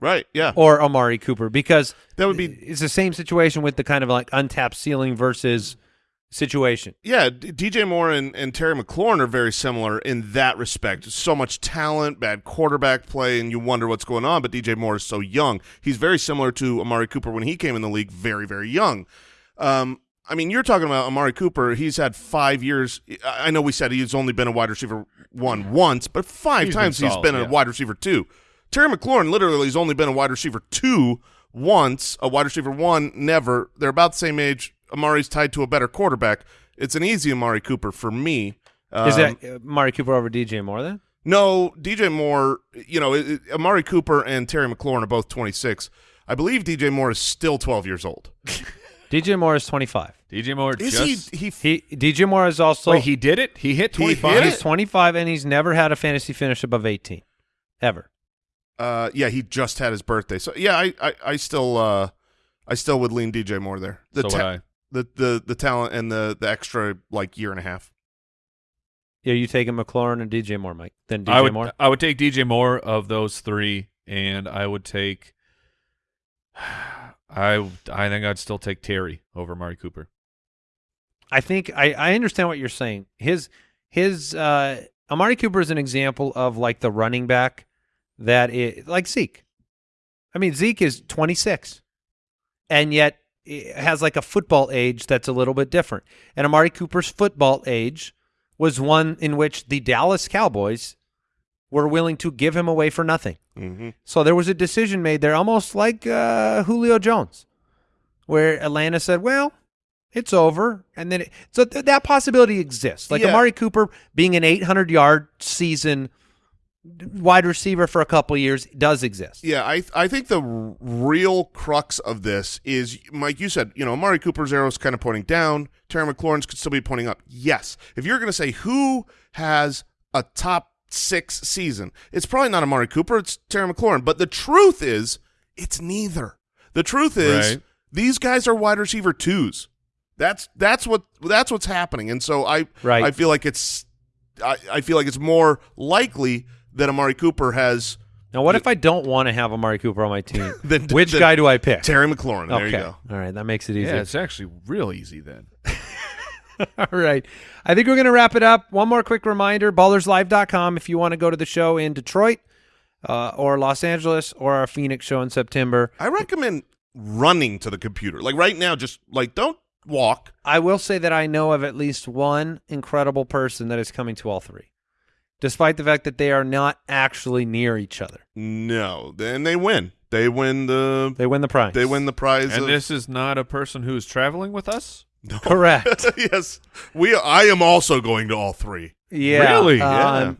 right. Yeah. or Amari Cooper because That would be it's the same situation with the kind of like untapped ceiling versus situation. Yeah, DJ Moore and, and Terry McLaurin are very similar in that respect. So much talent, bad quarterback play, and you wonder what's going on. But DJ Moore is so young. He's very similar to Amari Cooper when he came in the league, very, very young. Um, I mean, you're talking about Amari Cooper. He's had five years. I know we said he's only been a wide receiver one once, but five He's been times he's solid, been a wide receiver two. Terry McLaurin literally has only been a wide receiver two once, a wide receiver one never. They're about the same age. Amari's tied to a better quarterback. It's an easy Amari Cooper for me. Is Um, that uh, Amari Cooper over DJ Moore then? no DJ Moore? You know, it, it- Amari Cooper and Terry McLaurin are both 26. I believe DJ Moore is still 12 years old. DJ Moore is 25. DJ Moore Is just he? He He DJ Moore is also wait, he did it. He hit He hit he's 25 and he's never had a fantasy finish above 18 ever. uh, yeah, he just had his birthday. So yeah, I, I, I still, uh, I still would lean DJ Moore there. The So would I. the the the talent and the the extra like year and a half. Yeah, you taking McLaurin and DJ Moore, Mike? Then DJ I would Moore. I would take DJ Moore of those three, and I would take. I I think I'd still take Terry over Mari Cooper. I think I, I understand what you're saying. His his uh Amari Cooper is an example of like the running back that is like Zeke. I mean Zeke is 26 and yet it has like a football age that's a little bit different. And Amari Cooper's football age was one in which the Dallas Cowboys were willing to give him away for nothing. Mm-hmm. So there was a decision made there, almost like uh, Julio Jones, where Atlanta said, "Well, it's over," and then it, so th- that possibility exists. Like Yeah. Amari Cooper being an 800 yard season wide receiver for a couple years does exist. Yeah, I I think the r- real crux of this is, Mike. You said you know Amari Cooper's arrow is kind of pointing down. Terry McLaurin's could still be pointing up. Yes, if you're going to say who has a top six season, it's probably not Amari Cooper. It's Terry McLaurin. But the truth is, it's neither. The truth is, Right. these guys are wide receiver twos. That's that's what that's what's happening. And so I Right. I feel like it's I, I feel like it's more likely that Amari Cooper has Now, what if I don't want to have Amari Cooper on my team? Then- Which then- guy do I pick? Terry McLaurin. There okay, you go. all right, that makes it easy. Yeah, it's actually real easy then. All right. I think we're going to wrap it up. One more quick reminder ballerslive.com if you want to go to the show in Detroit uh, or Los Angeles or our Phoenix show in September. I recommend running to the computer. Like right now, just like don't walk. I will say that I know of at least one incredible person that is coming to all three, despite the fact that they are not actually near each other. No, then they win. They win the. They win the prize. They win the prize. And of, this is not a person who's traveling with us. No. Correct. yes, we. I am also going to all three. Yeah. Really? Um,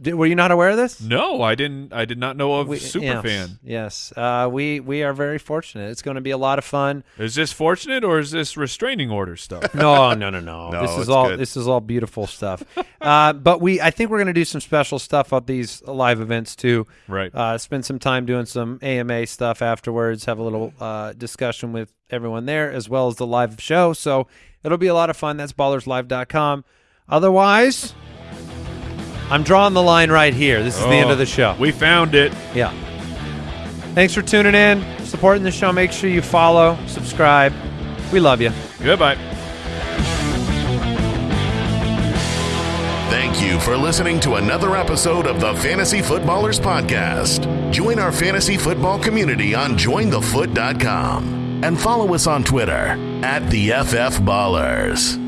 did- were you not aware of this? No, I didn't. I did not know of We- Superfan. yes, Yes. Uh, we we are very fortunate. It's going to be a lot of fun. Is this fortunate or is this restraining order stuff? No, no, no, no. No, this is all good. this is all beautiful stuff. uh, but we, I think we're going to do some special stuff at these live events too. right. Uh, spend some time doing some AMA stuff afterwards. Have a little uh, discussion with everyone there, as well as the live show. So it'll be a lot of fun. That's ballerslive.com. Otherwise, I'm drawing the line right here. This is the end Oh, of the oh, show. We found it. Yeah. Thanks for tuning in, supporting the show. Make sure you follow, subscribe. We love you. Goodbye. Thank you for listening to another episode of the Fantasy Footballers Podcast. Join our fantasy football community on jointhefoot.com and follow us on Twitter at the FF Ballers.